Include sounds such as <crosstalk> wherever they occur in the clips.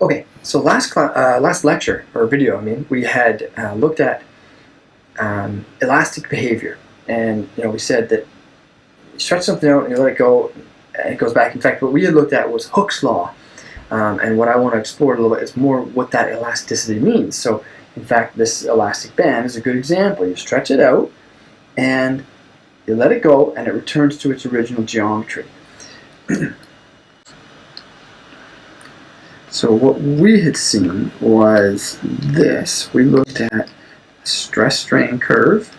Okay, so last uh, last lecture or video, I mean, we had uh, looked at um, elastic behavior, and you know we said that you stretch something out and you let it go, and it goes back. In fact, what we had looked at was Hooke's law, um, and what I want to explore a little bit is more what that elasticity means. So, in fact, this elastic band is a good example. You stretch it out, and you let it go, and it returns to its original geometry. <clears throat> So what we had seen was this. We looked at a stress strain curve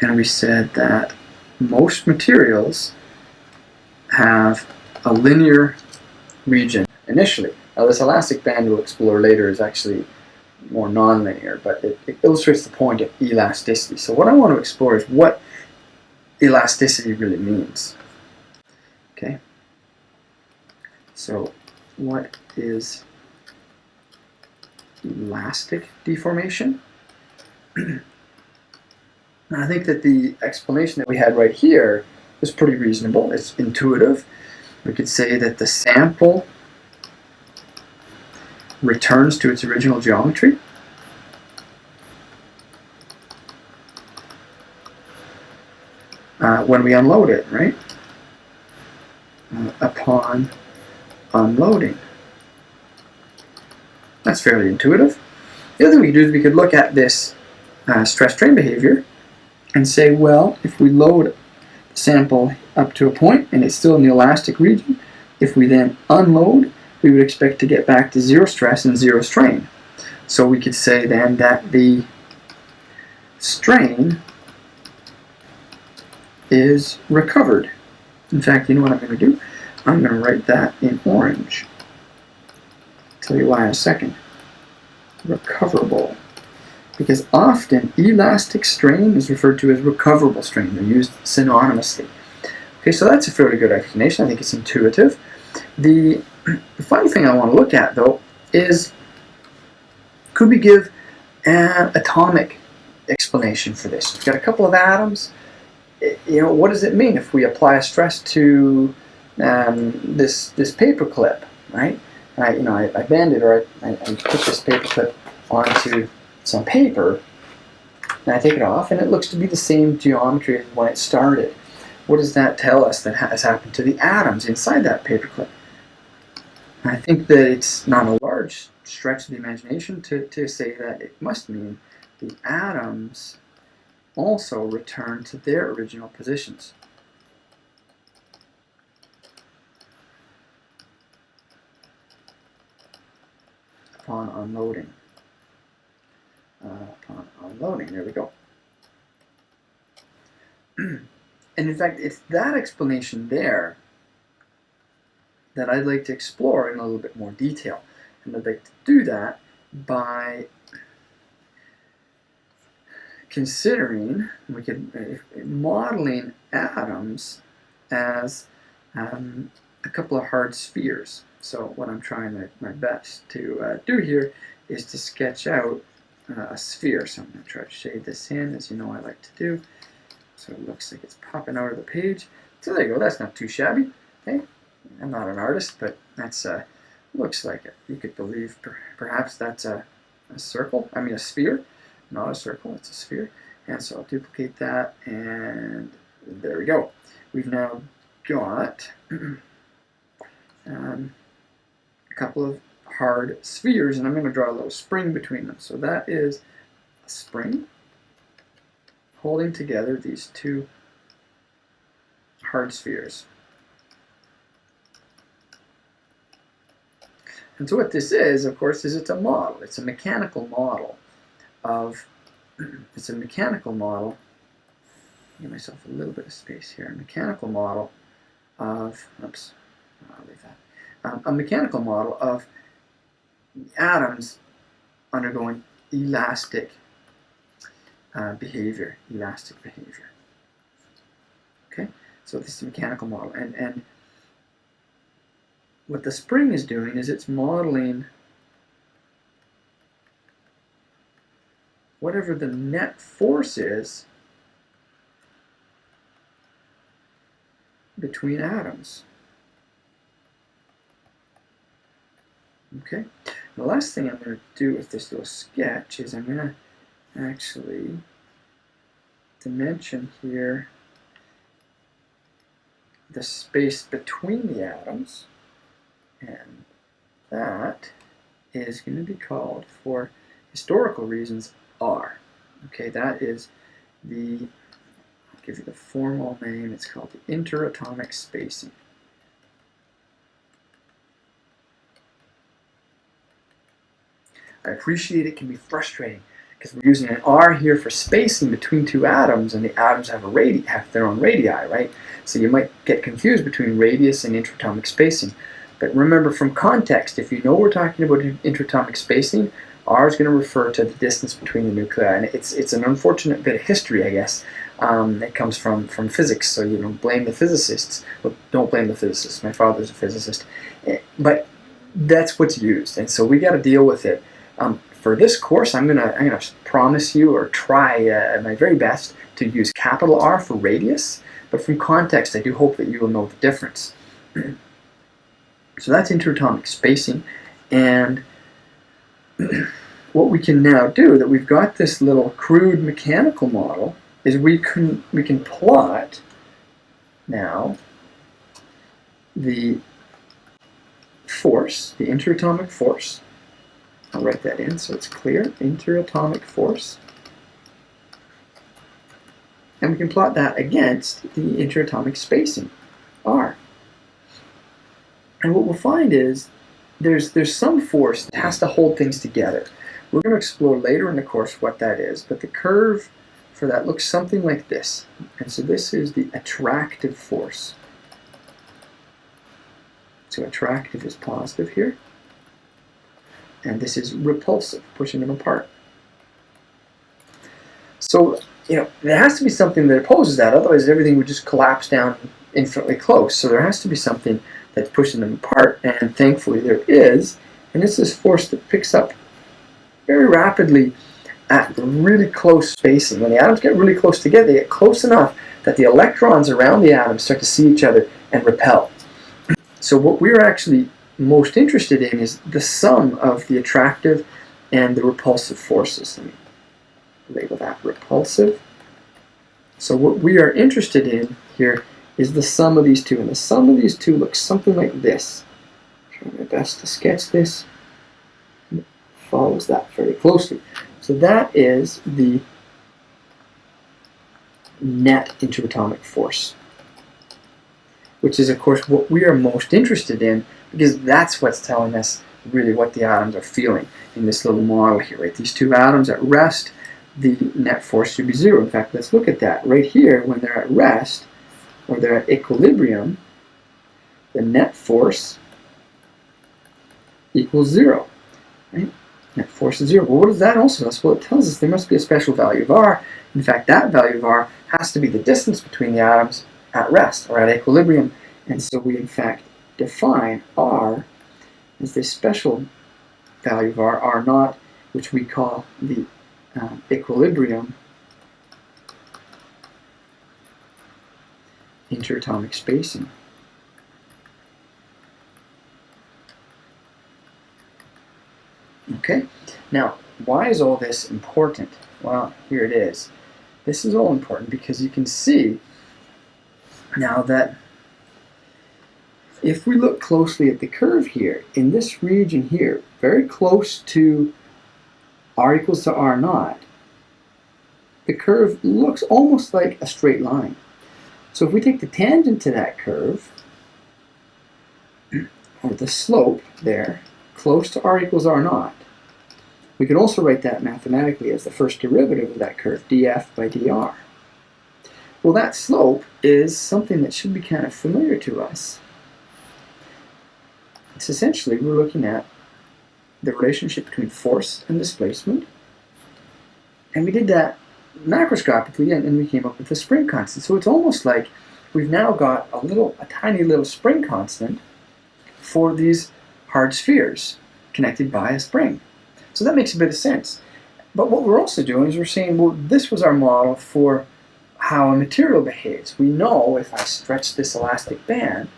and we said that most materials have a linear region initially. Now this elastic band we'll explore later is actually more nonlinear, but it, it illustrates the point of elasticity. So what I want to explore is what elasticity really means. Okay. So what is elastic deformation? <clears throat> I think that the explanation that we had right here is pretty reasonable. It's intuitive. We could say that the sample returns to its original geometry. Uh, when we unload it, right? Uh, upon unloading. That's fairly intuitive. The other thing we could do is we could look at this uh, stress strain behavior and say, well, if we load the sample up to a point and it's still in the elastic region, if we then unload, we would expect to get back to zero stress and zero strain. So we could say then that the strain is recovered. In fact, you know what I'm going to do? I'm going to write that in orange. Tell you why in a second. Recoverable. Because often elastic strain is referred to as recoverable strain. They're used synonymously. Okay, so that's a fairly good explanation. I think it's intuitive. The, <clears throat> the final thing I want to look at, though, is could we give an atomic explanation for this? We've got a couple of atoms. Eh, you know, what does it mean if we apply a stress to um, this this paper clip, right? I you know I, I bend it or I, I, I put this paper clip onto some paper, and I take it off, and it looks to be the same geometry as when it started. What does that tell us that has happened to the atoms inside that paperclip? I think that it's not a large stretch of the imagination to, to say that it must mean the atoms also return to their original positions. Upon unloading. Uh, upon unloading, there we go. <clears throat> and in fact, it's that explanation there that I'd like to explore in a little bit more detail. And I'd like to do that by considering, we could uh, modeling atoms as um, a couple of hard spheres. So what I'm trying my, best to uh, do here is to sketch out uh, a sphere. So I'm going to try to shade this in, as you know I like to do. So it looks like it's popping out of the page. So there you go, that's not too shabby. Okay, I'm not an artist, but that's uh, looks like it. You could believe per perhaps that's a, a circle, I mean a sphere, not a circle, it's a sphere. And so I'll duplicate that, and there we go. We've now got <clears throat> um, couple of hard spheres, and I'm going to draw a little spring between them. So that is a spring holding together these two hard spheres. And so what this is, of course, is it's a model. It's a mechanical model of, <clears throat> it's a mechanical model, give myself a little bit of space here, a mechanical model of, oops, I'll leave that um, a mechanical model of atoms undergoing elastic uh, behavior, elastic behavior. Okay, so this is a mechanical model, and and what the spring is doing is it's modeling whatever the net force is between atoms. Okay, the last thing I'm going to do with this little sketch is I'm going to actually dimension here the space between the atoms and that is going to be called for historical reasons R. Okay, that is the, I'll give you the formal name, it's called the interatomic spacing. I appreciate it can be frustrating because we're using an R here for spacing between two atoms and the atoms have a radi have their own radii, right? So you might get confused between radius and interatomic spacing. But remember from context, if you know we're talking about interatomic spacing, R is going to refer to the distance between the nuclei. And it's, it's an unfortunate bit of history, I guess. Um, it comes from, from physics, so you know, blame the physicists. Well, don't blame the physicists. My father's a physicist. Eh, but that's what's used, and so we got to deal with it. Um, for this course, I'm gonna I'm gonna promise you or try uh, my very best to use capital R for radius, but from context, I do hope that you will know the difference. <clears throat> so that's interatomic spacing, and <clears throat> what we can now do that we've got this little crude mechanical model is we can we can plot now the force, the interatomic force I'll write that in so it's clear. Interatomic force. And we can plot that against the interatomic spacing, R. And what we'll find is there's, there's some force that has to hold things together. We're going to explore later in the course what that is, but the curve for that looks something like this. And so this is the attractive force. So attractive is positive here and this is repulsive, pushing them apart. So, you know, there has to be something that opposes that, otherwise everything would just collapse down infinitely close. So there has to be something that's pushing them apart, and thankfully there is, and it's this force that picks up very rapidly at really close spacing. When the atoms get really close together, they get close enough that the electrons around the atoms start to see each other and repel. <clears throat> So what we're actually most interested in is the sum of the attractive and the repulsive forces. Let me label that repulsive. So what we are interested in here is the sum of these two, and the sum of these two looks something like this. Trying my best to sketch this. It follows that very closely. So that is the net interatomic force, which is of course what we are most interested in because that's what's telling us really what the atoms are feeling in this little model here, right? These two atoms at rest, the net force should be zero. In fact, let's look at that. Right here, when they're at rest, or they're at equilibrium, the net force equals zero, right? Net force is zero. Well, what does that also tell us? Well, it tells us there must be a special value of r. In fact, that value of r has to be the distance between the atoms at rest, or at equilibrium. And so we, in fact, define R as this special value of R, R naught, which we call the uh, equilibrium interatomic spacing. Okay, now why is all this important? Well, here it is. This is all important because you can see now that if we look closely at the curve here, in this region here, very close to r equals to r naught, the curve looks almost like a straight line. So if we take the tangent to that curve, <clears throat> or the slope there, close to r equals r naught, we can also write that mathematically as the first derivative of that curve, df by dr. Well, that slope is something that should be kind of familiar to us. It's essentially we're looking at the relationship between force and displacement. And we did that macroscopically and, we came up with the spring constant. So it's almost like we've now got a little, a tiny little spring constant for these hard spheres connected by a spring. So that makes a bit of sense. But what we're also doing is we're saying, well, this was our model for how a material behaves. We know if I stretch this elastic band,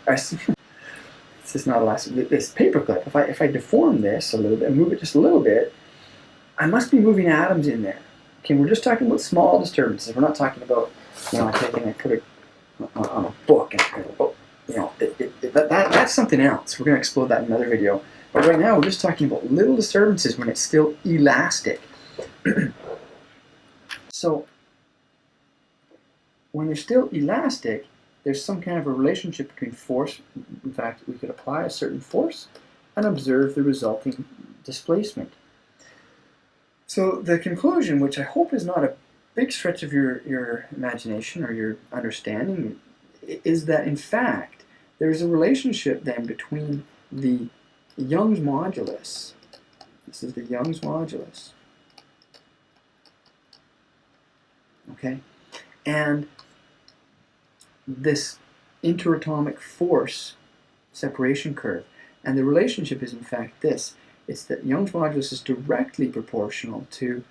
this is not elastic. This paperclip, if I, if I deform this a little bit, and move it just a little bit, I must be moving atoms in there. Okay, we're just talking about small disturbances. We're not talking about, you know, taking and put it on a book and, you know, it, it, it, that, that, that's something else. We're going to explore that in another video. But right now, we're just talking about little disturbances when it's still elastic. <clears throat> so, when they're still elastic, there's some kind of a relationship between force. In fact, we could apply a certain force and observe the resulting displacement. So the conclusion, which I hope is not a big stretch of your, your imagination or your understanding, is that in fact, there's a relationship then between the Young's modulus, this is the Young's modulus, okay, and this interatomic force separation curve. And the relationship is in fact this. It's that Young's modulus is directly proportional to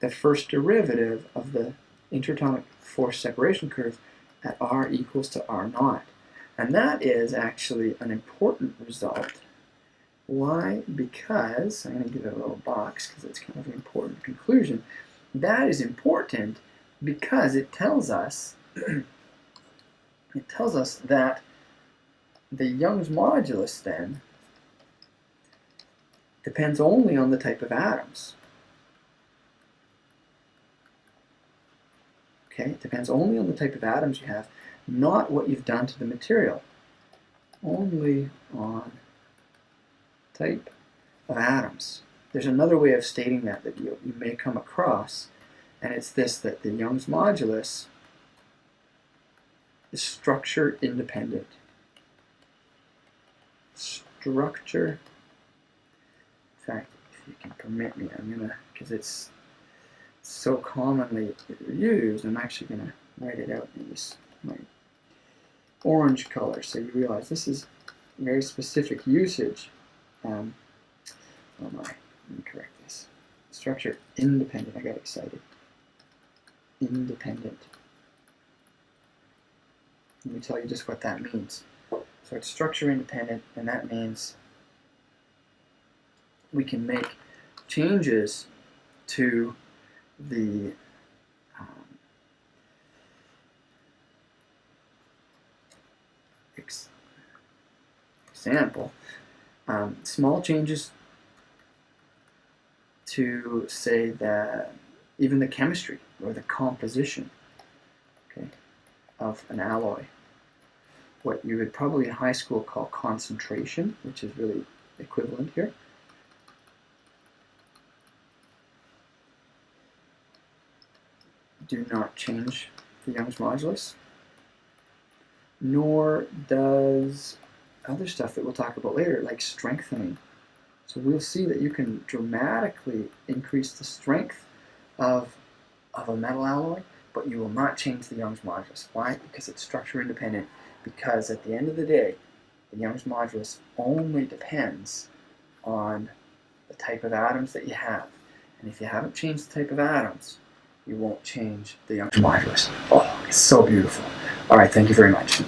the first derivative of the interatomic force separation curve at r equals to r naught. And that is actually an important result. Why? Because, I'm going to give it a little box because it's kind of an important conclusion. That is important because it tells us <clears throat> it tells us that the Young's modulus then depends only on the type of atoms. Okay, it depends only on the type of atoms you have, not what you've done to the material. Only on type of atoms. There's another way of stating that that you, you may come across, and it's this, that the Young's modulus is structure independent. Structure, in fact, if you can permit me, I'm gonna, because it's so commonly used, I'm actually gonna write it out in this my orange color so you realize this is very specific usage. Um, oh my, let me correct this. Structure independent, I got excited. Independent. Let me tell you just what that means. So it's structure independent, and that means we can make changes to the um, ex example, um, small changes to say that even the chemistry or the composition of an alloy what you would probably in high school call concentration, which is really equivalent here. Do not change the Young's modulus, nor does other stuff that we'll talk about later, like strengthening. So we'll see that you can dramatically increase the strength of, of a metal alloy, but you will not change the Young's modulus. Why? Because it's structure independent because at the end of the day, the Young's modulus only depends on the type of atoms that you have. And if you haven't changed the type of atoms, you won't change the Young's modulus. Oh, it's so beautiful. All right, thank you very much.